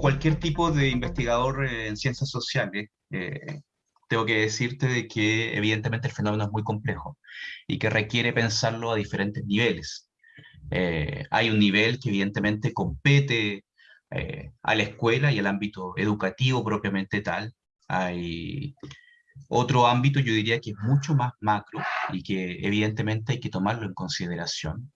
cualquier tipo de investigador en ciencias sociales, eh, tengo que decirte de que evidentemente el fenómeno es muy complejo y que requiere pensarlo a diferentes niveles. Eh, hay un nivel que evidentemente compete eh, a la escuela y al ámbito educativo propiamente tal. Hay otro ámbito, yo diría que es mucho más macro y que evidentemente hay que tomarlo en consideración.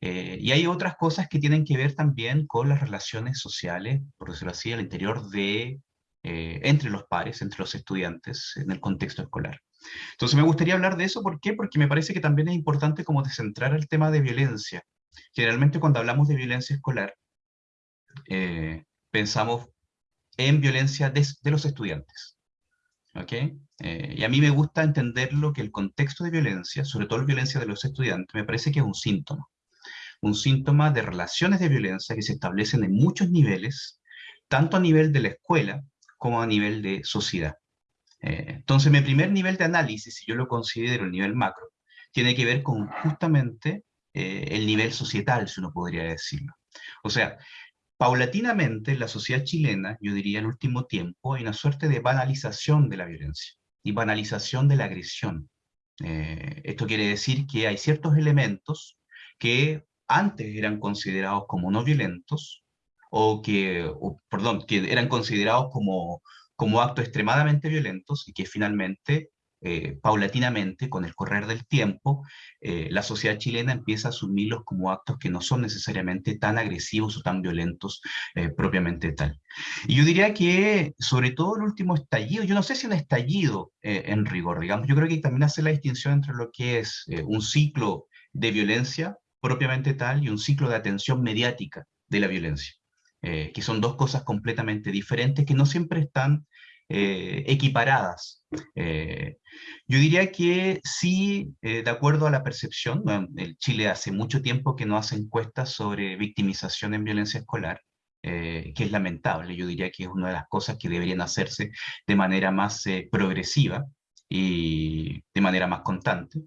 Eh, y hay otras cosas que tienen que ver también con las relaciones sociales, por decirlo así, al interior de, eh, entre los pares, entre los estudiantes, en el contexto escolar. Entonces me gustaría hablar de eso, ¿por qué? Porque me parece que también es importante como descentrar el tema de violencia. Generalmente cuando hablamos de violencia escolar, eh, pensamos en violencia de, los estudiantes. ¿ok? y a mí me gusta entenderlo que el contexto de violencia, sobre todo la violencia de los estudiantes, me parece que es un síntoma un síntoma de relaciones de violencia que se establecen en muchos niveles, tanto a nivel de la escuela como a nivel de sociedad. Eh, entonces, mi primer nivel de análisis, si yo lo considero el nivel macro, tiene que ver con justamente eh, el nivel societal, si uno podría decirlo. O sea, paulatinamente en la sociedad chilena, yo diría en el último tiempo, hay una suerte de banalización de la violencia y banalización de la agresión. Eh, esto quiere decir que hay ciertos elementos que antes eran considerados como no violentos, o que, perdón, que eran considerados como, como actos extremadamente violentos y que finalmente, eh, paulatinamente, con el correr del tiempo, eh, la sociedad chilena empieza a asumirlos como actos que no son necesariamente tan agresivos o tan violentos eh, propiamente tal. Y yo diría que, sobre todo el último estallido, yo no sé si un estallido en rigor, digamos, yo creo que también hace la distinción entre lo que es un ciclo de violencia propiamente tal y un ciclo de atención mediática de la violencia, eh, que son dos cosas completamente diferentes que no siempre están eh, equiparadas. Eh, yo diría que sí, de acuerdo a la percepción, el Chile hace mucho tiempo que no hace encuestas sobre victimización en violencia escolar, que es lamentable, yo diría que es una de las cosas que deberían hacerse de manera más progresiva, y manera más constante.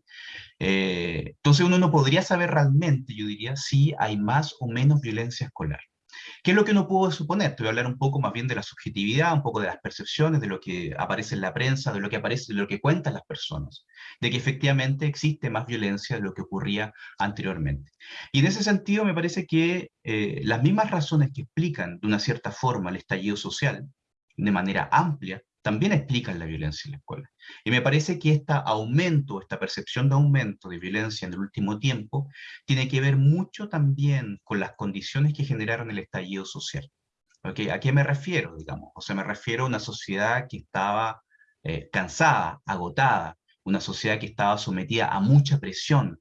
Eh, entonces uno no podría saber realmente, yo diría, si hay más o menos violencia escolar. ¿Qué es lo que uno puede suponer? Te voy a hablar un poco más bien de la subjetividad, un poco de las percepciones, de lo que aparece en la prensa, de lo que aparece, de lo que cuentan las personas, de que efectivamente existe más violencia de lo que ocurría anteriormente. Y en ese sentido me parece que eh, las mismas razones que explican de una cierta forma el estallido social, de manera amplia, también explican la violencia en la escuela. Y me parece que este aumento, esta percepción de aumento de violencia en el último tiempo, tiene que ver mucho también con las condiciones que generaron el estallido social. ¿Okay? ¿A qué me refiero, digamos? O sea, me refiero a una sociedad que estaba eh, cansada, agotada, una sociedad que estaba sometida a mucha presión.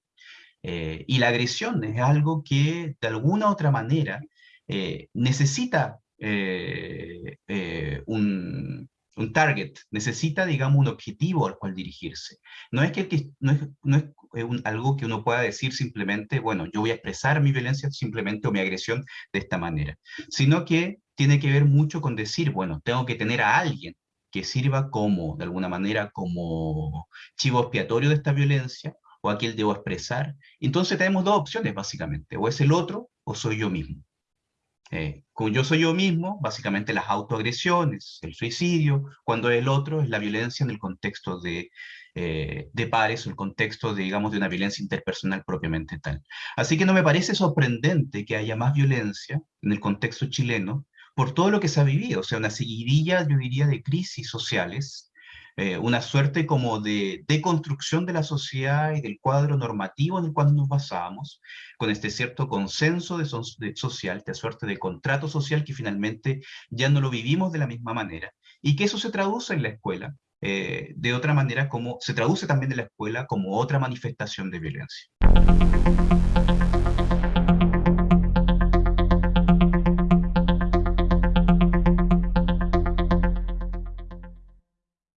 Eh, y la agresión es algo que, de alguna u otra manera, eh, necesita un, un target, necesita, digamos, un objetivo al cual dirigirse. No es, que, no es, no es algo que uno pueda decir simplemente, bueno, yo voy a expresar mi violencia simplemente o mi agresión de esta manera, sino que tiene que ver mucho con decir, bueno, tengo que tener a alguien que sirva como, de alguna manera, como chivo expiatorio de esta violencia, o a quien debo expresar. Entonces tenemos dos opciones, básicamente, o es el otro, o soy yo mismo. Eh, como yo soy yo mismo, básicamente las autoagresiones, el suicidio, cuando el otro es la violencia en el contexto de, eh, de pares el contexto, de, digamos, de una violencia interpersonal propiamente tal. Así que no me parece sorprendente que haya más violencia en el contexto chileno por todo lo que se ha vivido, o sea, una seguidilla, yo diría, de crisis sociales eh, una suerte como de deconstrucción de la sociedad y del cuadro normativo en el cual nos basamos, con este cierto consenso de, social, esta suerte de contrato social que finalmente ya no lo vivimos de la misma manera, y que eso se traduce en la escuela, eh, de otra manera como se traduce también en la escuela como otra manifestación de violencia.